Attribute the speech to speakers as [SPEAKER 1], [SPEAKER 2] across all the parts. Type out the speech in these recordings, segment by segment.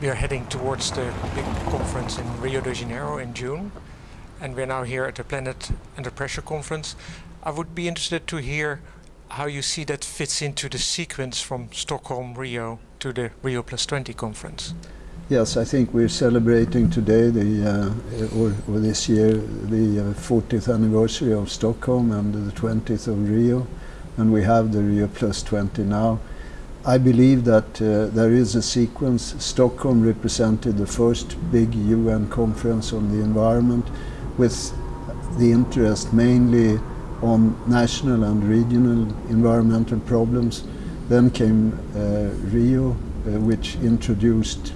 [SPEAKER 1] we are heading towards the big conference in Rio de Janeiro in June, and we're now here at the Planet Under Pressure conference. I would be interested to hear how you see that fits into the sequence from Stockholm, Rio to the Rio Plus 20 conference.
[SPEAKER 2] Yes, I think we're celebrating today, the, uh, or, or, this year, the uh, 40th anniversary of Stockholm and the 20th of Rio, and we have the Rio Plus 20 now. I believe that uh, there is a sequence. Stockholm represented the first big UN conference on the environment with the interest mainly on national and regional environmental problems. Then came uh, Rio, uh, which introduced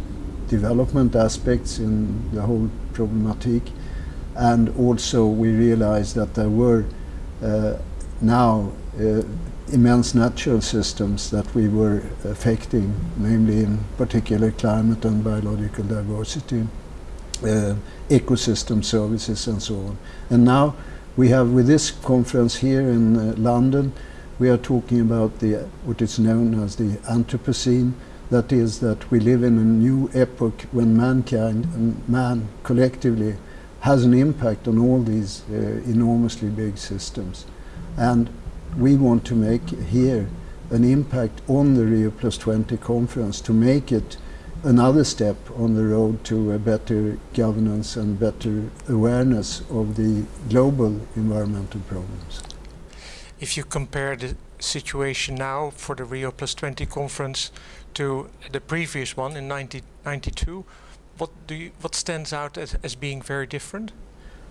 [SPEAKER 2] development aspects in the whole problematic. And also we realized that there were uh, now uh, immense natural systems that we were affecting, namely in particular climate and biological diversity, uh, ecosystem services and so on. And now we have with this conference here in uh, London, we are talking about the what is known as the Anthropocene, that is that we live in a new epoch when mankind and man collectively has an impact on all these uh, enormously big systems. And we want to make here an impact on the Rio Plus 20 conference to make it another step on the road to a better governance and better awareness of the global environmental problems.
[SPEAKER 1] If you compare the situation now for the Rio Plus 20 conference to the previous one in 1992, what, do you, what stands out as, as being very different?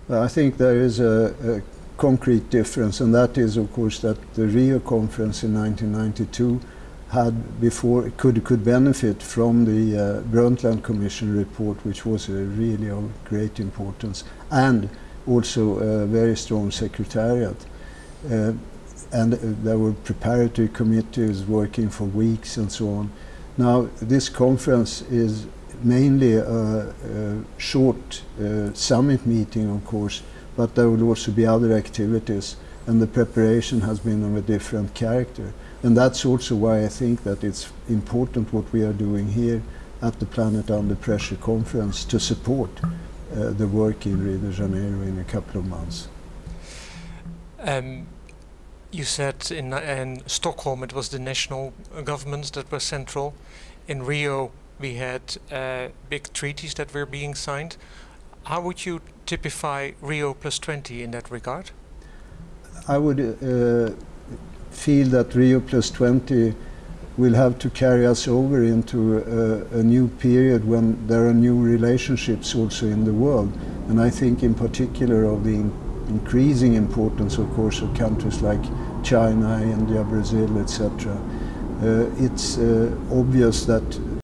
[SPEAKER 2] Well, I think there is a, a concrete difference, and that is, of course, that the Rio conference in 1992 had before could could benefit from the uh, Brundtland Commission report, which was uh, really of great importance, and also a very strong secretariat. Uh, and there were preparatory committees working for weeks and so on. Now, this conference is mainly a, a short uh, summit meeting, of course, but there will also be other activities and the preparation has been of a different character. And that's also why I think that it's important what we are doing here at the Planet Under Pressure conference to support uh, the work in Rio de Janeiro in a couple of months.
[SPEAKER 1] Um, you said in, in Stockholm it was the national governments that were central. In Rio we had uh, big treaties that were being signed. How would you typify Rio plus 20 in that regard?
[SPEAKER 2] I would uh, feel that Rio plus 20 will have to carry us over into a, a, new period when there are new relationships also in the world. And I think in particular of the in increasing importance, of course, of countries like China, India, Brazil, etc. Uh, it's uh, obvious that